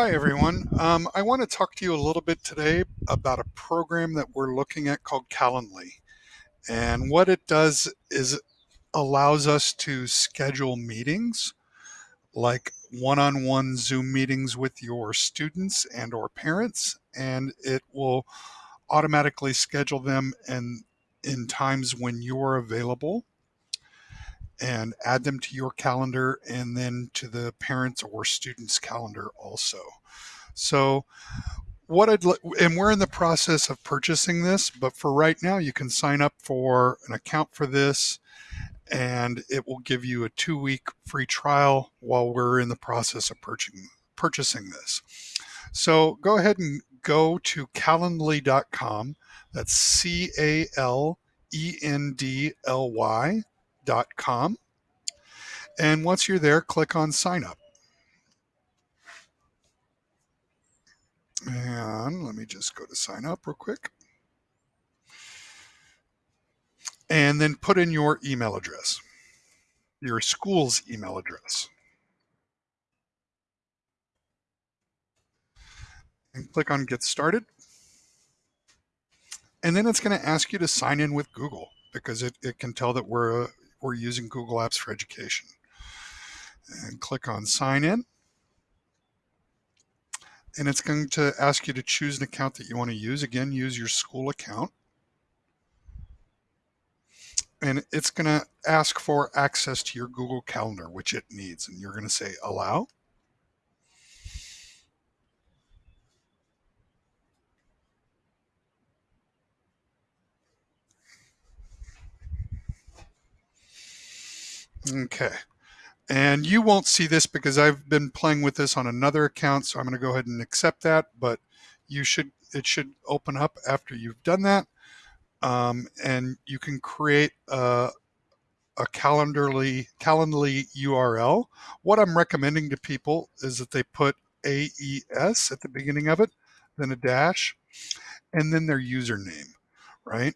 Hi, everyone. Um, I want to talk to you a little bit today about a program that we're looking at called Calendly. And what it does is it allows us to schedule meetings like one-on-one Zoom meetings with your students and or parents, and it will automatically schedule them and in times when you're available and add them to your calendar and then to the parents or students calendar also. So what I'd like and we're in the process of purchasing this, but for right now you can sign up for an account for this and it will give you a two week free trial while we're in the process of purchasing purchasing this. So go ahead and go to calendly.com. That's C A L E N D L Y com. And once you're there, click on sign up. And let me just go to sign up real quick. And then put in your email address, your school's email address. And click on get started. And then it's going to ask you to sign in with Google because it, it can tell that we're a, we're using Google Apps for Education. And click on sign in. And it's going to ask you to choose an account that you want to use. Again, use your school account. And it's going to ask for access to your Google Calendar, which it needs. And you're going to say allow. Okay. And you won't see this because I've been playing with this on another account. So I'm going to go ahead and accept that, but you should, it should open up after you've done that. Um, and you can create a, a calendarly, calendly URL. What I'm recommending to people is that they put AES at the beginning of it, then a dash, and then their username, right?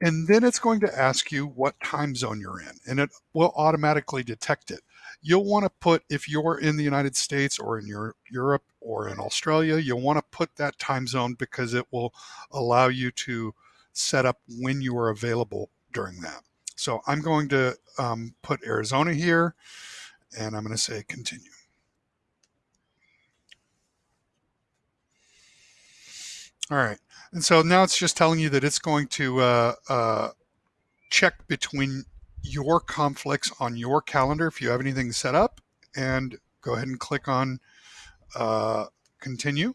And then it's going to ask you what time zone you're in, and it will automatically detect it. You'll want to put, if you're in the United States or in your, Europe or in Australia, you'll want to put that time zone because it will allow you to set up when you are available during that. So I'm going to um, put Arizona here, and I'm going to say continue. All right. And so now it's just telling you that it's going to uh, uh, check between your conflicts on your calendar if you have anything set up and go ahead and click on uh, continue.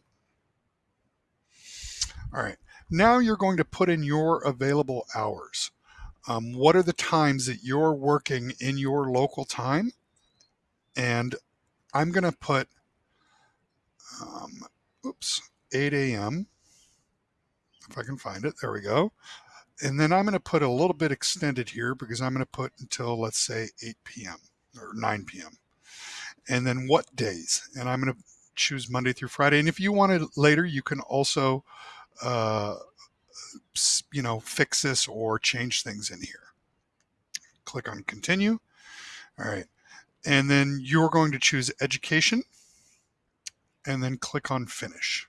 All right. Now you're going to put in your available hours. Um, what are the times that you're working in your local time? And I'm going to put, um, oops, 8 a.m if I can find it. There we go. And then I'm going to put a little bit extended here because I'm going to put until, let's say, 8 p.m. or 9 p.m. And then what days? And I'm going to choose Monday through Friday. And if you want it later, you can also, uh, you know, fix this or change things in here. Click on continue. All right. And then you're going to choose education and then click on finish.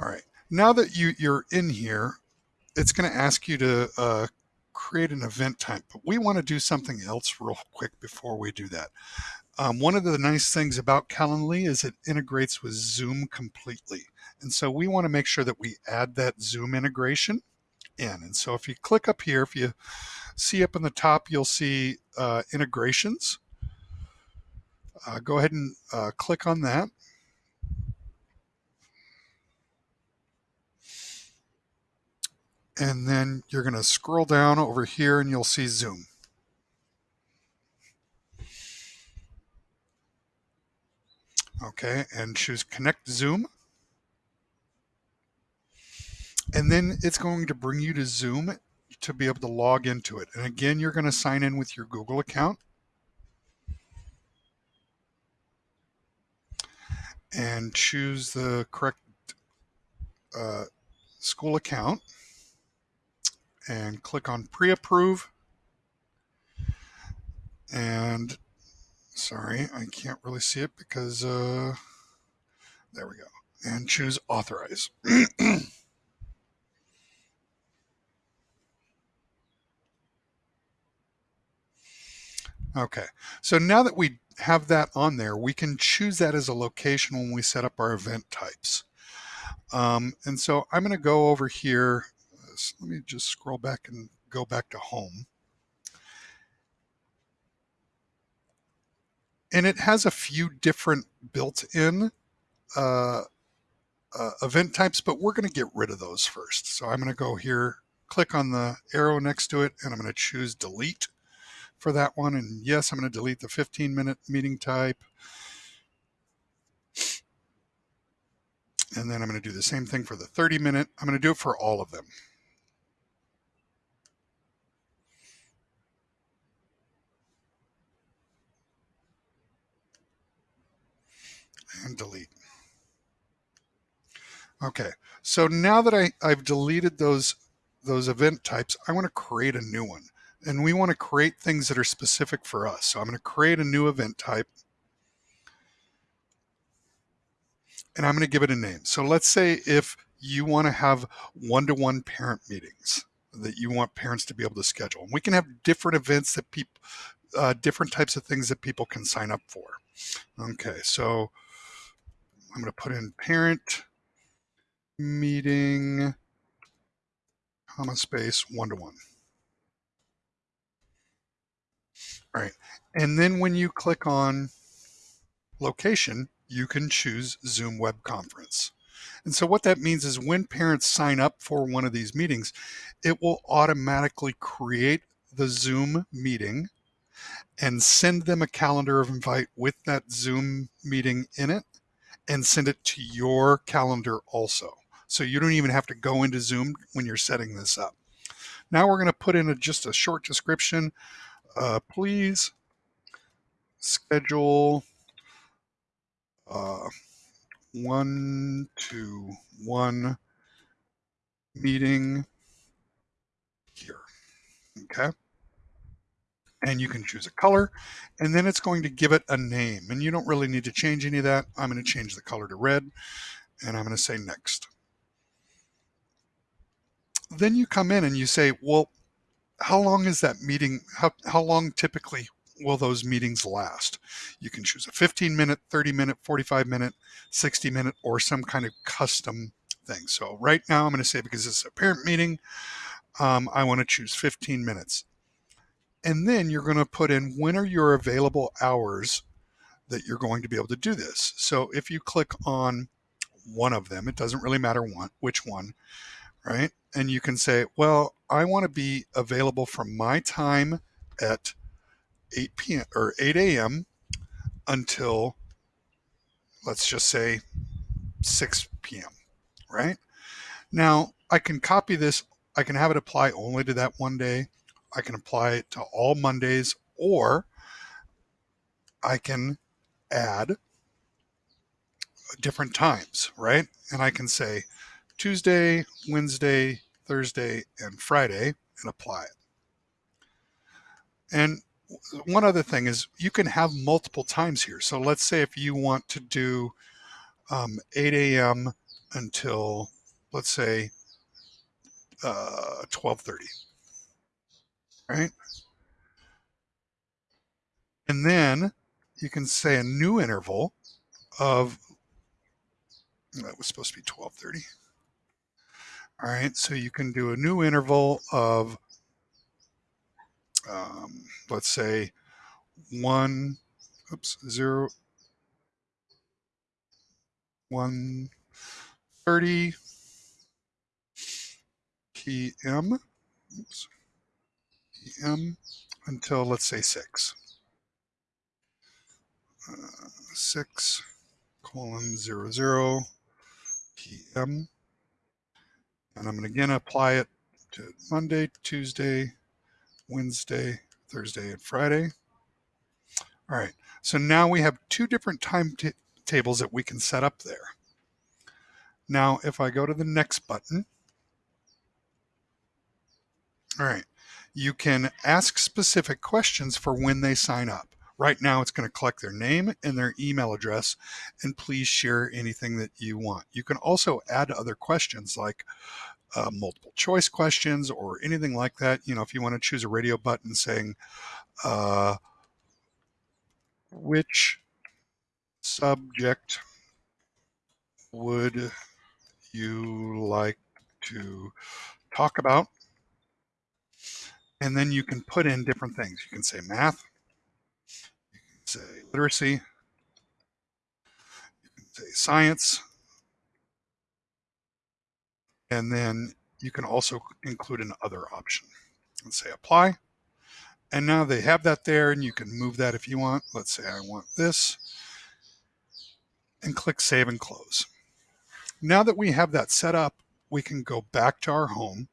All right. Now that you, you're in here, it's going to ask you to uh, create an event type, but we want to do something else real quick before we do that. Um, one of the nice things about Calendly is it integrates with Zoom completely. And so we want to make sure that we add that Zoom integration in. And so if you click up here, if you see up in the top, you'll see uh, integrations. Uh, go ahead and uh, click on that. And then you're going to scroll down over here and you'll see Zoom. Okay, and choose Connect Zoom. And then it's going to bring you to Zoom to be able to log into it. And again, you're going to sign in with your Google account. And choose the correct uh, school account and click on pre-approve And sorry, I can't really see it because, uh, there we go. And choose authorize. okay, so now that we have that on there, we can choose that as a location when we set up our event types. Um, and so I'm going to go over here. Let me just scroll back and go back to home. And it has a few different built-in uh, uh, event types, but we're going to get rid of those first. So I'm going to go here, click on the arrow next to it, and I'm going to choose delete for that one. And yes, I'm going to delete the 15 minute meeting type. And then I'm going to do the same thing for the 30 minute. I'm going to do it for all of them. And delete. Okay, so now that I, I've deleted those, those event types, I want to create a new one. And we want to create things that are specific for us. So I'm going to create a new event type. And I'm going to give it a name. So let's say if you want to have one-to-one -one parent meetings that you want parents to be able to schedule. And we can have different events that people, uh, different types of things that people can sign up for. Okay, so I'm going to put in parent meeting, comma space, one-to-one. All right, and then when you click on location, you can choose Zoom web conference. And so what that means is when parents sign up for one of these meetings, it will automatically create the Zoom meeting and send them a calendar of invite with that Zoom meeting in it and send it to your calendar also. So you don't even have to go into Zoom when you're setting this up. Now we're going to put in a, just a short description. Uh, please schedule uh, one to one meeting here. Okay. And you can choose a color and then it's going to give it a name and you don't really need to change any of that. I'm going to change the color to red and I'm going to say next then you come in and you say, well, how long is that meeting? How, how long typically will those meetings last? You can choose a 15 minute, 30 minute, 45 minute, 60 minute, or some kind of custom thing. So right now I'm going to say because it's a parent meeting, um, I want to choose 15 minutes. And then you're going to put in when are your available hours that you're going to be able to do this. So if you click on one of them, it doesn't really matter one, which one, right? And you can say, well, I want to be available from my time at 8 p.m. or 8 a.m. until, let's just say, 6 p.m., right? Now, I can copy this. I can have it apply only to that one day. I can apply it to all Mondays, or I can add different times, right? And I can say, Tuesday, Wednesday, Thursday, and Friday and apply it. And one other thing is you can have multiple times here. So let's say if you want to do um, 8 a.m. until, let's say, uh, 12.30, right? And then you can say a new interval of, that was supposed to be 12.30. All right, so you can do a new interval of, um, let's say, one, oops, zero, one thirty p.m. Oops, p.m. until let's say six. Uh, six colon zero zero p.m. And I'm going to again apply it to Monday, Tuesday, Wednesday, Thursday, and Friday. All right, so now we have two different time tables that we can set up there. Now, if I go to the next button, all right, you can ask specific questions for when they sign up. Right now, it's going to collect their name and their email address, and please share anything that you want. You can also add other questions like uh, multiple choice questions or anything like that. You know, if you want to choose a radio button saying, uh, which subject would you like to talk about? And then you can put in different things. You can say math, you can say literacy, you can say science, and then you can also include an other option. Let's say apply. And now they have that there and you can move that if you want. Let's say I want this and click save and close. Now that we have that set up, we can go back to our home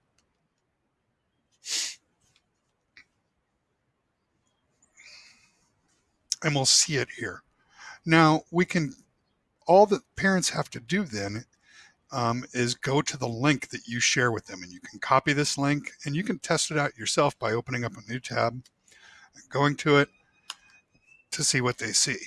and we'll see it here. Now we can, all that parents have to do then um, is go to the link that you share with them and you can copy this link and you can test it out yourself by opening up a new tab going to it to see what they see.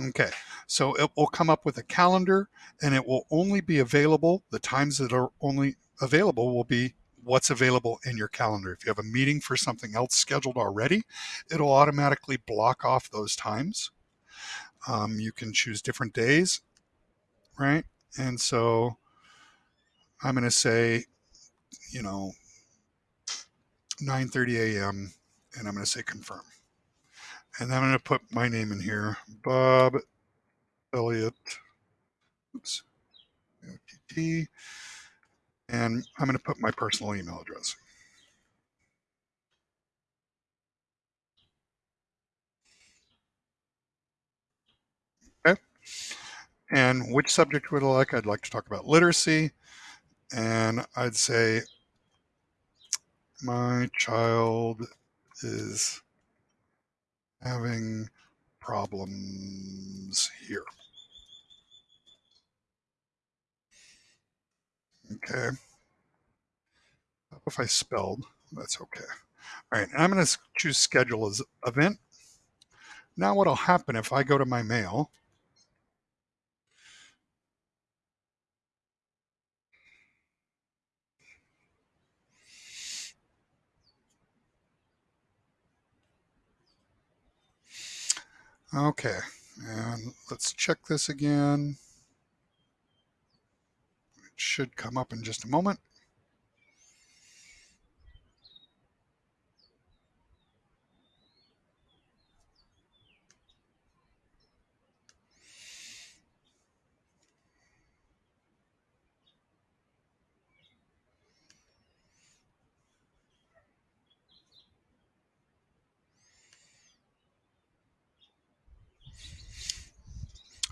Okay, so it will come up with a calendar and it will only be available, the times that are only available will be what's available in your calendar. If you have a meeting for something else scheduled already, it'll automatically block off those times. Um, you can choose different days, right? And so I'm going to say, you know, 9.30 a.m. and I'm going to say confirm. And then I'm going to put my name in here, Bob Elliott, oops, OTT, and I'm going to put my personal email address. Okay. And which subject would I like? I'd like to talk about literacy. And I'd say, my child is having problems here. Okay. If I spelled, that's okay. All right, I'm going to choose schedule as event. Now what will happen if I go to my mail Okay, and let's check this again. Should come up in just a moment.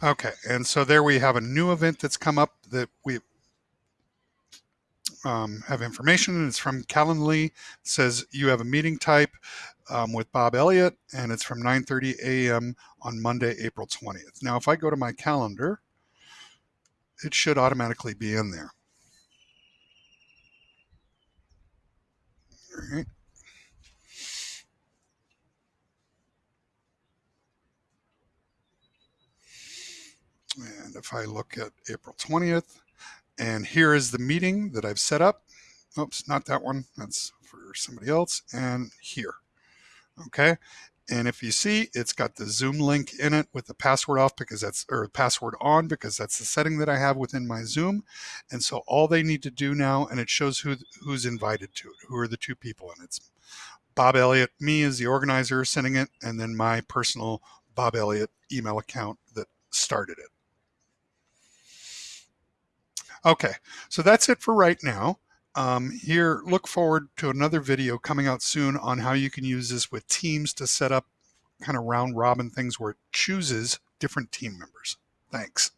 Okay, and so there we have a new event that's come up that we um, have information, it's from Calendly. It says you have a meeting type um, with Bob Elliott, and it's from 9.30 a.m. on Monday, April 20th. Now, if I go to my calendar, it should automatically be in there. All right. And if I look at April 20th, and here is the meeting that I've set up. Oops, not that one. That's for somebody else. And here. Okay. And if you see, it's got the Zoom link in it with the password off because that's, or password on because that's the setting that I have within my Zoom. And so all they need to do now, and it shows who who's invited to it, who are the two people. And it's Bob Elliott, me as the organizer sending it, and then my personal Bob Elliott email account that started it. Okay, so that's it for right now. Um, here, look forward to another video coming out soon on how you can use this with teams to set up kind of round robin things where it chooses different team members. Thanks.